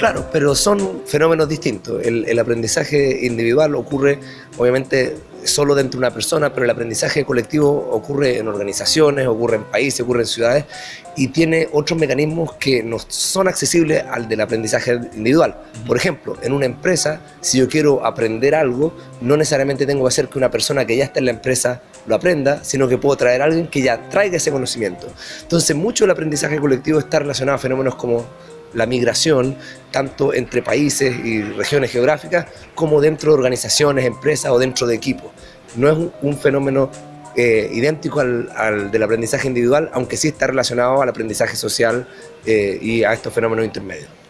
Claro, pero son fenómenos distintos. El, aprendizaje individual ocurre, obviamente, solo dentro de una persona, pero el aprendizaje colectivo ocurre en organizaciones, ocurre en países, ocurre en ciudades y tiene otros mecanismos que no son accesibles al del aprendizaje individual. Por ejemplo, en una empresa, si yo quiero aprender algo, no necesariamente tengo que hacer que una persona que ya está en la empresa lo aprenda, sino que puedo traer a alguien que ya traiga ese conocimiento. Entonces, mucho del aprendizaje colectivo está relacionado a fenómenos como la migración, tanto entre países y regiones geográficas, como dentro de organizaciones, empresas o dentro de equipos. No es un, fenómeno eh, idéntico al, del aprendizaje individual, aunque sí está relacionado al aprendizaje social eh, y a estos fenómenos intermedios.